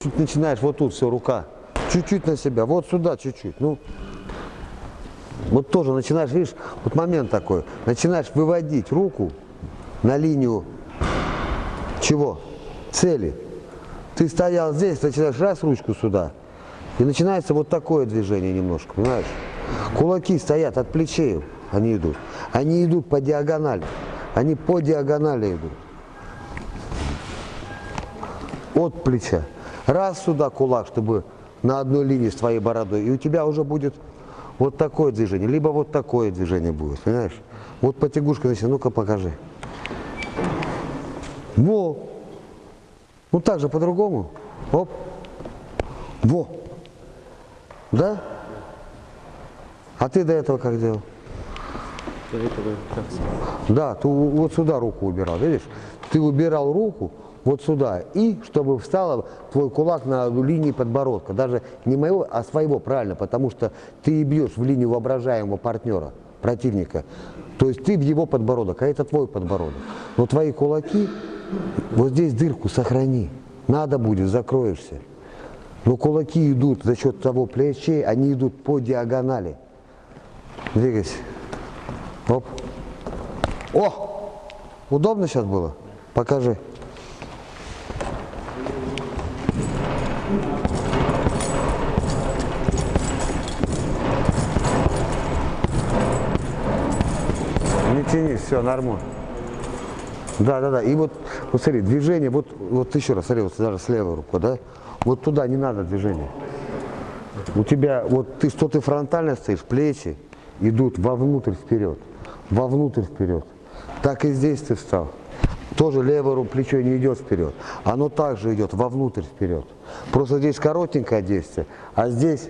Чуть начинаешь вот тут все, рука. Чуть-чуть на себя, вот сюда чуть-чуть. Ну, вот тоже начинаешь, видишь, вот момент такой. Начинаешь выводить руку на линию чего? Цели. Ты стоял здесь, начинаешь раз ручку сюда. И начинается вот такое движение немножко, понимаешь? Кулаки стоят от плечей, они идут. Они идут по диагонали. Они по диагонали идут. От плеча. Раз сюда кулак, чтобы на одной линии с твоей бородой. И у тебя уже будет вот такое движение, либо вот такое движение будет, понимаешь? Вот потягушка начинает, ну-ка покажи. Во! Ну так же по-другому. Оп. Во. Да? А ты до этого как делал? До этого как Да, ты вот сюда руку убирал, видишь? Ты убирал руку вот сюда, и чтобы встала твой кулак на линии подбородка. Даже не моего, а своего, правильно, потому что ты бьешь в линию воображаемого партнера, противника. То есть ты в его подбородок, а это твой подбородок. Но твои кулаки, вот здесь дырку сохрани. Надо будет, закроешься. Но кулаки идут за счет того плечей, они идут по диагонали. Двигайся. Оп. О! Удобно сейчас было? Покажи. Не тянись, все, нормально. Да, да, да. И вот, вот смотри, движение, вот, вот еще раз, смотри, вот даже с левой рукой, да? Вот туда не надо движения. У тебя, вот ты что ты фронтально стоишь, плечи идут вовнутрь вперед, вовнутрь вперед. Так и здесь ты встал. Тоже левое плечо не идет вперед. Оно также идет вовнутрь вперед. Просто здесь коротенькое действие, а здесь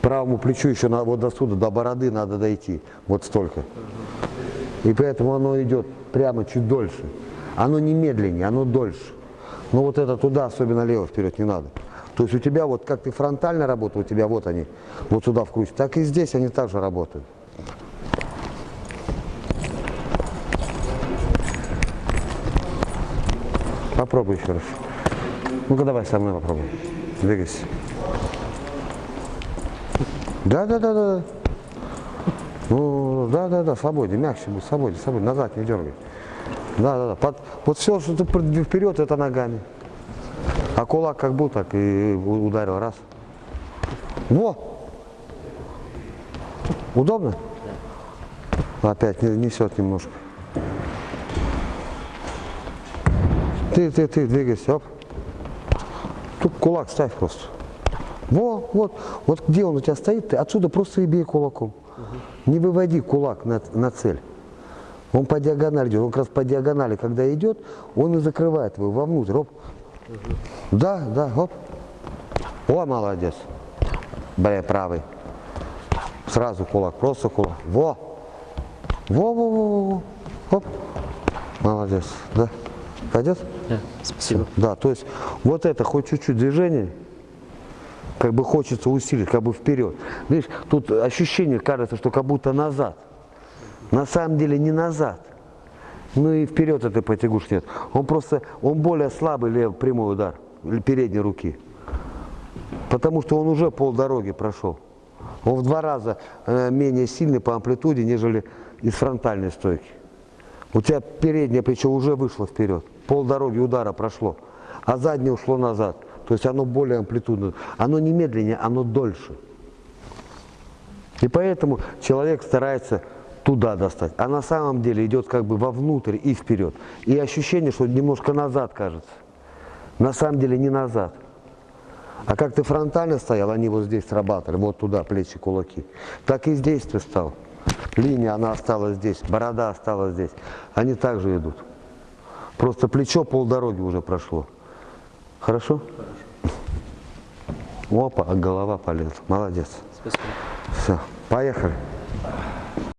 правому плечу еще на, вот до сюда, до бороды надо дойти. Вот столько. И поэтому оно идет прямо чуть дольше. Оно не медленнее, оно дольше. Но вот это туда, особенно лево вперед не надо. То есть у тебя вот как ты фронтально работал, у тебя вот они вот сюда вкрутят, так и здесь они также работают. Попробуй еще раз. Ну-ка давай со мной попробуй. Двигайся. Да, да, да, да. Ну, да, да, да, свободнее, мягче будет, свободнее, свободнее, назад не дергай. Да, да, да. Под- вот все, что ты вперед, это ногами. А кулак как был, так и ударил раз. Во! Удобно? Опять не- несет немножко. Ты, ты, ты, двигайся, оп. Тут кулак ставь просто. Во, вот, вот где он у тебя стоит, ты отсюда просто и бей кулаком. Не выводи кулак на, на цель. Он по диагонали идет. Он как раз по диагонали, когда идет, он и закрывает его вовнутрь. Оп. Да, да, оп. О, молодец. Бля, правый. Сразу кулак, просто кулак. Во. Во, во, во, во, во. Оп. Молодец. Да. Пойдет? Да, спасибо. Да, то есть вот это хоть чуть-чуть движение, как бы хочется усилить, как бы вперед. Видишь, тут ощущение кажется, что как будто назад. На самом деле не назад. Ну и вперед этой потягушки нет. Он просто, он более слабый левый прямой удар передней руки. Потому что он уже полдороги прошел. Он в два раза э, менее сильный по амплитуде, нежели из фронтальной стойки. У тебя переднее плечо уже вышло вперед, полдороги удара прошло, а заднее ушло назад. То есть оно более амплитудно. Оно не медленнее, оно дольше. И поэтому человек старается туда достать, а на самом деле идет как бы вовнутрь и вперед. И ощущение, что немножко назад кажется. На самом деле не назад. А как ты фронтально стоял, они вот здесь срабатывали, вот туда плечи, кулаки. Так и здесь ты стал. Линия, она осталась здесь, борода осталась здесь. Они также идут. Просто плечо полдороги уже прошло. Хорошо? Опа, а голова полезла. Молодец. Спасибо. Все, поехали.